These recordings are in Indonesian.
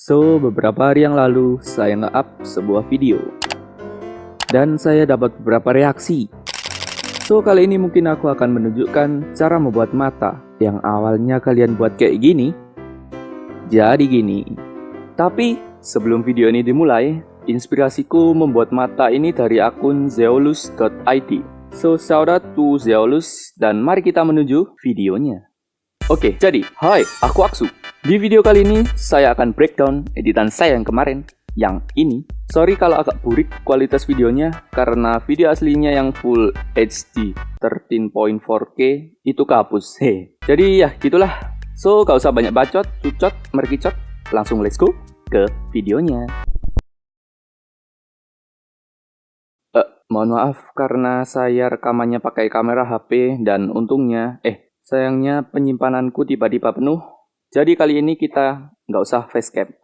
So, beberapa hari yang lalu saya nge-up sebuah video. Dan saya dapat beberapa reaksi. So, kali ini mungkin aku akan menunjukkan cara membuat mata yang awalnya kalian buat kayak gini. Jadi gini. Tapi, sebelum video ini dimulai, inspirasiku membuat mata ini dari akun zeolus.id. So, shout out to Zeolus dan mari kita menuju videonya. Oke, jadi, hai, aku Aksu. Di video kali ini, saya akan breakdown editan saya yang kemarin, yang ini. Sorry kalau agak burik kualitas videonya, karena video aslinya yang full HD 13.4K itu kehapus. He. Jadi ya, gitulah. So, gak usah banyak bacot, cucot, merkicot. Langsung let's go ke videonya. Eh, mohon maaf karena saya rekamannya pakai kamera HP dan untungnya, eh, Sayangnya penyimpananku tiba-tiba penuh, jadi kali ini kita nggak usah facecam.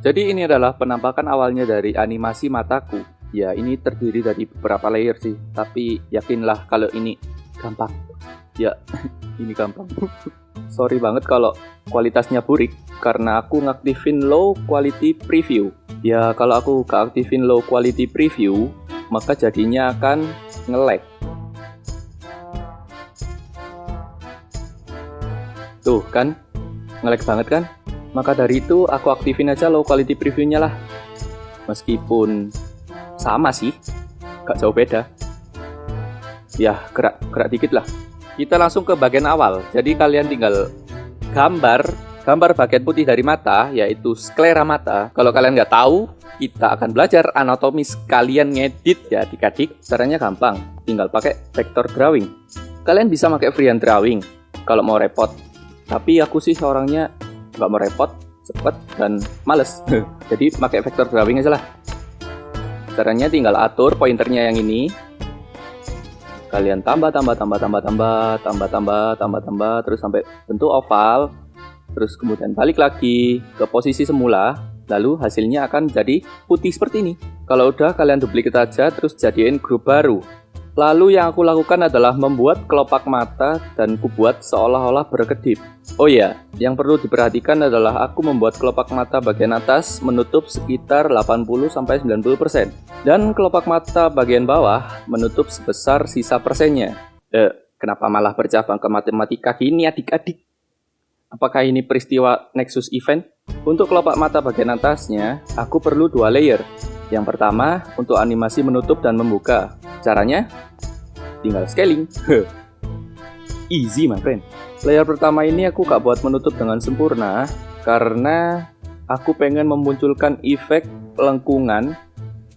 Jadi ini adalah penampakan awalnya dari animasi mataku. Ya ini terdiri dari beberapa layer sih, tapi yakinlah kalau ini gampang. Ya, ini gampang. Sorry banget kalau kualitasnya burik, karena aku ngaktifin low quality preview. Ya kalau aku keaktifin low quality preview, maka jadinya akan nge-lag Tuh kan, ngelag banget kan? Maka dari itu aku aktifin aja low quality previewnya lah. Meskipun sama sih, gak jauh beda. Ya, gerak, gerak dikit lah. Kita langsung ke bagian awal. Jadi kalian tinggal gambar, gambar bagian putih dari mata, yaitu sklera mata. Kalau kalian nggak tahu, kita akan belajar anatomi sekalian ngedit ya adik-adik. Caranya gampang, tinggal pakai vector drawing. Kalian bisa pakai freehand drawing kalau mau repot tapi aku sih orangnya nggak mau repot cepet dan males. Jadi pakai vector drawing aja lah. Caranya tinggal atur pointernya yang ini. Kalian tambah tambah tambah tambah tambah tambah tambah tambah tambah terus sampai bentuk oval. Terus kemudian balik lagi ke posisi semula lalu hasilnya akan jadi putih seperti ini. Kalau udah kalian duplicate aja terus jadiin grup baru Lalu yang aku lakukan adalah membuat kelopak mata dan kubuat seolah-olah berkedip. Oh ya, yang perlu diperhatikan adalah aku membuat kelopak mata bagian atas menutup sekitar 80-90% dan kelopak mata bagian bawah menutup sebesar sisa persennya. Eh, kenapa malah bercabang ke matematika gini adik-adik? Apakah ini peristiwa Nexus Event? Untuk kelopak mata bagian atasnya, aku perlu dua layer. Yang pertama, untuk animasi menutup dan membuka. Caranya? Tinggal scaling. Easy, my friend. Layer pertama ini aku gak buat menutup dengan sempurna, karena aku pengen memunculkan efek lengkungan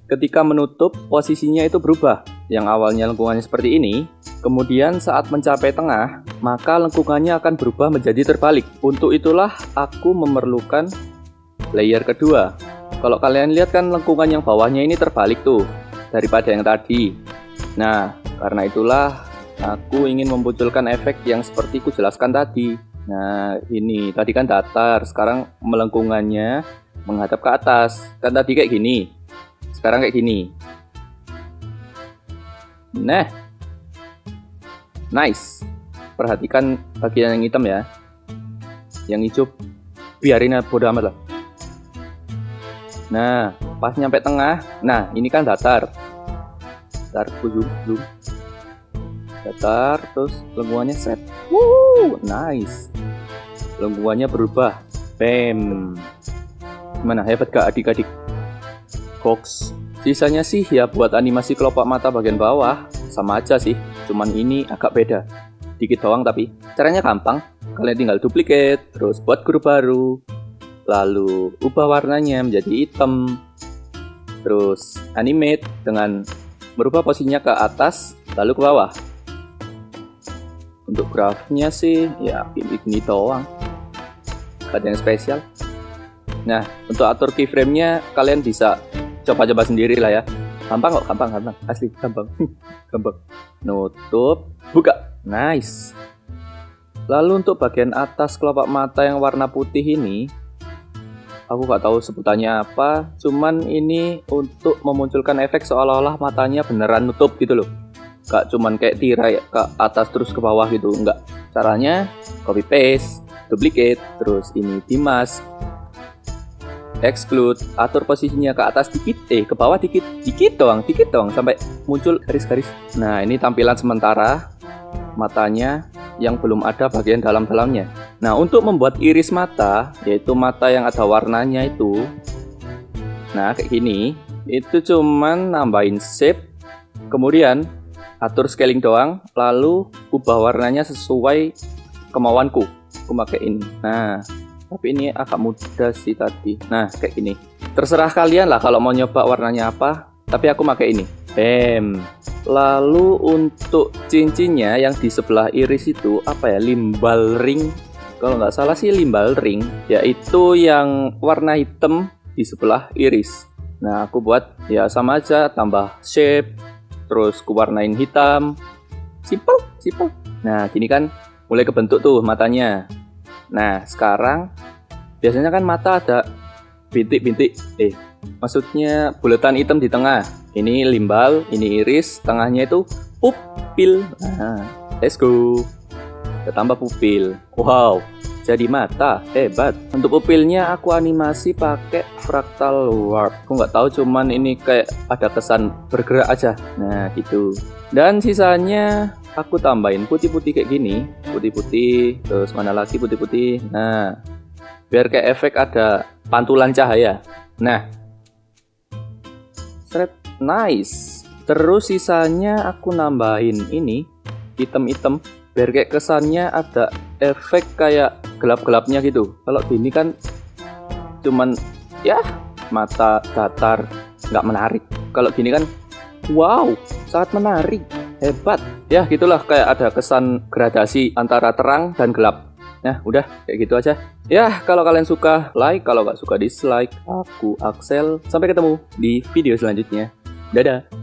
ketika menutup posisinya itu berubah. Yang awalnya lengkungannya seperti ini, kemudian saat mencapai tengah, maka lengkungannya akan berubah menjadi terbalik. Untuk itulah aku memerlukan layer kedua. Kalau kalian lihat kan lengkungan yang bawahnya ini terbalik tuh, daripada yang tadi. Nah, karena itulah aku ingin memunculkan efek yang seperti ku jelaskan tadi. Nah, ini tadi kan datar, sekarang melengkungannya menghadap ke atas. Kan tadi kayak gini. Sekarang kayak gini. Nah. Nice. Perhatikan bagian yang hitam ya. Yang hijau biarin bodo amat lah. Nah, pas nyampe tengah, nah ini kan datar. Datar zoom zoom. Datar terus lengkungannya set. Woo, nice. Lengkungannya berubah. Bam. Gimana hebat gak adik-adik? Cox sisanya sih ya buat animasi kelopak mata bagian bawah sama aja sih. Cuman ini agak beda. Dikit doang tapi caranya gampang. Kalian tinggal duplicate terus buat grup baru lalu ubah warnanya menjadi hitam. Terus animate dengan berubah posisinya ke atas lalu ke bawah. Untuk grafnya sih ya ini doang. Ada yang spesial. Nah untuk atur keyframe-nya kalian bisa coba-coba sendiri lah ya. Gampang kok gampang gampang. Asli gampang. Gampang. Nutup buka. Nice. Lalu untuk bagian atas kelopak mata yang warna putih ini aku gak tahu sebutannya apa cuman ini untuk memunculkan efek seolah-olah matanya beneran nutup gitu loh. Gak cuman kayak tirai ke atas terus ke bawah gitu enggak caranya copy paste duplicate terus ini dimas exclude atur posisinya ke atas dikit eh ke bawah dikit dikit doang dikit doang sampai muncul garis-garis. Nah ini tampilan sementara matanya yang belum ada bagian dalam-dalamnya nah untuk membuat iris mata yaitu mata yang ada warnanya itu nah kayak gini itu cuman nambahin shape kemudian atur scaling doang lalu ubah warnanya sesuai kemauanku aku pakai ini. Nah tapi ini agak mudah sih tadi. Nah kayak gini. Terserah kalian lah kalau mau nyoba warnanya apa tapi aku pakai ini. Bam. Lalu untuk cincinnya yang di sebelah iris itu apa ya limbal ring kalau nggak salah sih limbal ring yaitu yang warna hitam di sebelah iris nah aku buat ya sama aja tambah shape terus ku warnain hitam simple simple nah gini kan mulai kebentuk tuh matanya Nah, sekarang biasanya kan mata ada bintik-bintik. Eh, maksudnya bulatan hitam di tengah. Ini limbal, ini iris, tengahnya itu pupil. Nah, let's go. Kita tambah pupil. Wow, jadi mata. Hebat. Untuk pupilnya aku animasi pakai fractal warp. Aku nggak tahu cuman ini kayak ada kesan bergerak aja. Nah, gitu. Dan sisanya aku tambahin putih-putih kayak gini putih-putih terus mana lagi putih-putih nah biar kayak efek ada pantulan cahaya nah strap nice terus sisanya aku nambahin ini item-item biar kayak kesannya ada efek kayak gelap-gelapnya gitu kalau gini kan cuman ya mata datar nggak menarik kalau gini kan wow sangat menarik hebat ya gitulah kayak ada kesan gradasi antara terang dan gelap Nah, udah kayak gitu aja. Ya, kalau kalian suka, like. Kalau nggak suka, dislike. Aku Axel. Sampai ketemu di video selanjutnya. Dadah.